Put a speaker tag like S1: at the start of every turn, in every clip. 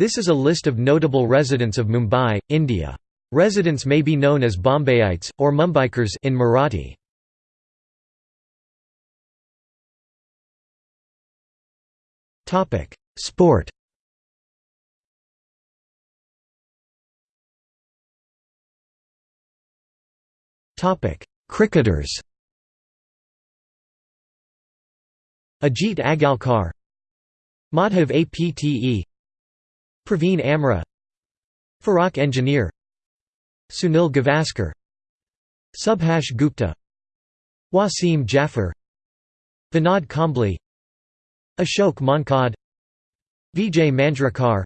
S1: This is a list of notable residents of Mumbai, India. Residents may be known as Bombayites, or Mumbaikars in Marathi. Sport. Cricketers. Ajit Agarkar Madhav Apte Pravin Amre Farokh Engineer Sunil Gavaskar Subhash Gupte Wasim Jaffer Vinod Kambli Ashok Mankad Vijay Manjrekar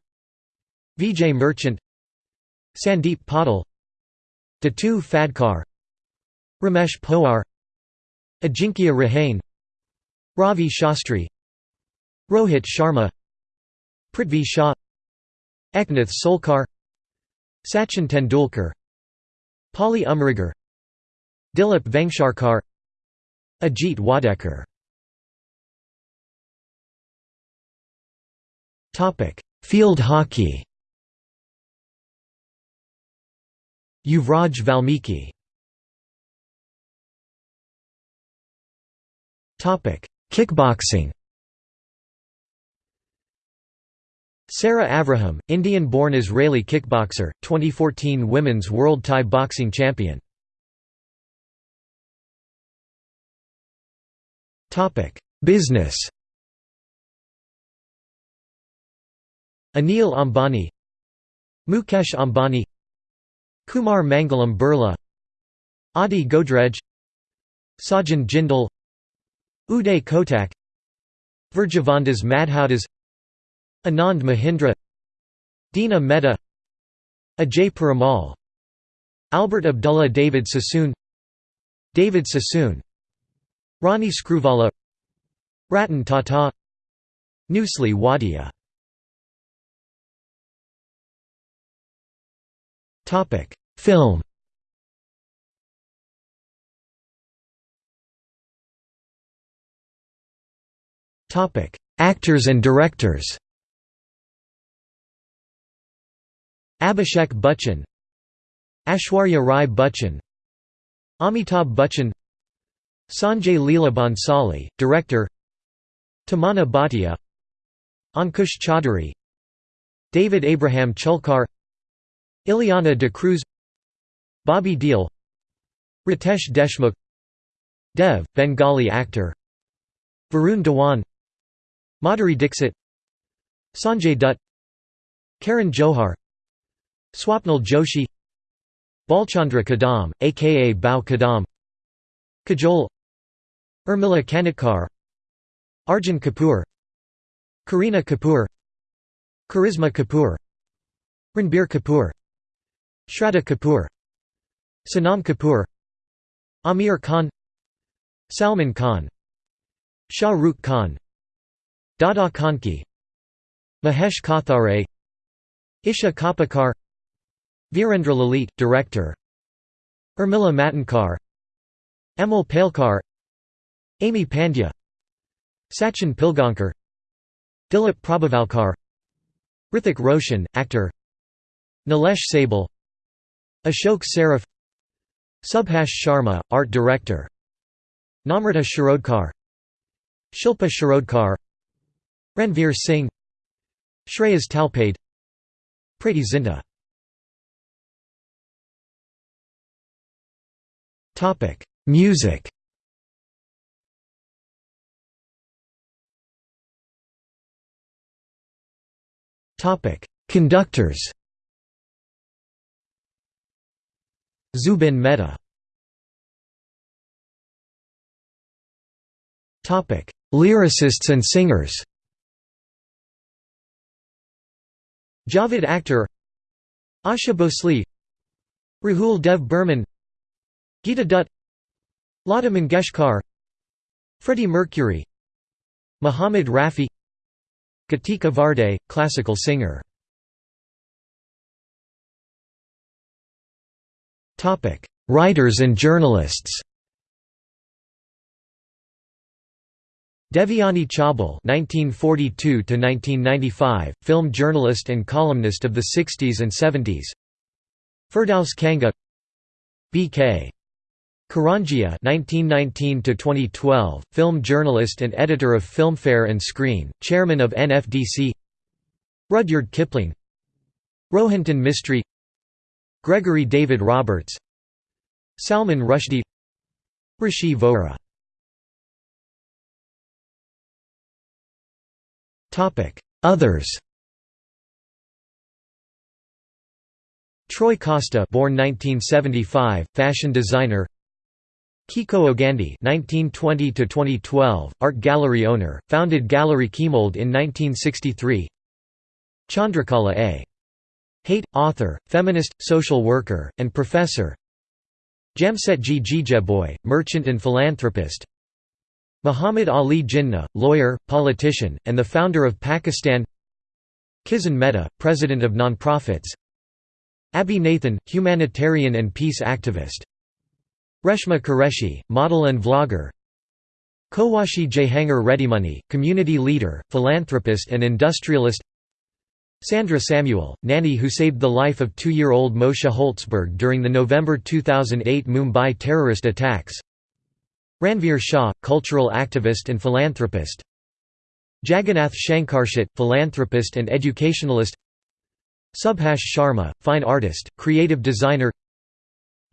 S1: Vijay Merchant Sandeep Patil Dattu Phadkar Ramesh Pawar Ajinkya Rahane Ravi Shastri Rohit Sharma Prithvi Shaw Eknath Solkar Sachin Tendulkar Polly Umrigar Dilip Vengsarkar Ajit Wadekar. Field hockey. Yuvraj Valmiki. Kickboxing Sarah Avraham, Indian-born Israeli kickboxer, 2014 Women's World Thai Boxing Champion. Business Anil Ambani Mukesh Ambani Kumar Mangalam Birla Adi Godrej Sajjan Jindal Uday Kotak Virjavandas Madhoudas Anand Mahindra Dina Mehta Ajay Piramal Albert Abdullah David Sassoon David Sassoon Ronnie Screwvala Ratan Tata Nusli Wadia. Film. Actors and directors Abhishek Bachchan Aishwarya Rai Bachchan Amitabh Bachchan Sanjay Leela Bhansali, director Tamanna Bhatia Ankush Chaudhary David Abraham Cheulkar Ileana D'Cruz Bobby Deol Ritesh Deshmukh Dev, Bengali actor Varun Dhawan Madhuri Dixit Sanjay Dutt Karan Johar Swapnil Joshi Bhalchandra Kadam, aka Bhau Kadam Kajol Urmila Kanitkar Arjun Kapoor Kareena Kapoor Karisma Kapoor Ranbir Kapoor Shraddha Kapoor Sonam Kapoor Aamir Khan Salman Khan Shah Rukh Khan Dada Kondke Mahesh Kothare Isha Koppikar Virendra Lalit, director. Urmila Matondkar. Amol Palekar. Amy Pandya. Sachin Pilgaonkar. Dilip Prabhavalkar. Hrithik Roshan, actor. Nilesh Sable. Ashok Saraf. Subhash Sharma, art director. Namrata Shirodkar. Shilpa Shirodkar. Ranveer Singh. Shreyas Talpade. Preity Zinta Music. Topic: Conductors. Zubin Mehta. Topic: Lyricists and singers. Javed Akhtar. Asha Bhosle. Rahul Dev Burman Geeta Dutt Lata Mangeshkar Freddie Mercury Muhammad Rafi Katika Varde, classical singer Writers and journalists Devyani Chaubal (1942–1995), film journalist and columnist of the 60s and 70s. Firdaus Kanga, B.K. Karanjia (1919–2012), film journalist and editor of Filmfare and Screen, chairman of NFDC. Rudyard Kipling, Rohinton Mistry, Gregory David Roberts, Salman Rushdie, Rishi Vohra. Others. Troy Costa born 1975, fashion designer Kekoo Gandhy (1920–2012), art gallery owner, founded Gallery Chemould in 1963. Chandrakala A. Hate, author, feminist, social worker, and professor. Jamsetji Jejeebhoy, merchant and philanthropist. Muhammad Ali Jinnah, lawyer, politician, and the founder of Pakistan Kisan Mehta, president of nonprofits Abie Nathan, humanitarian and peace activist Reshma Qureshi, model and vlogger. Cowasji Jehangir Readymoney, community leader, philanthropist and industrialist. Sandra Samuel, nanny who saved the life of two-year-old Moshe Holtzberg during the November 2008 Mumbai terrorist attacks. Ranveer Shah, cultural activist and philanthropist. Jagannath Shankarseth, philanthropist and educationalist. Subhash Sharma, fine artist, creative designer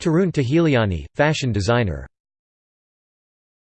S1: Tarun Tahiliani, fashion designer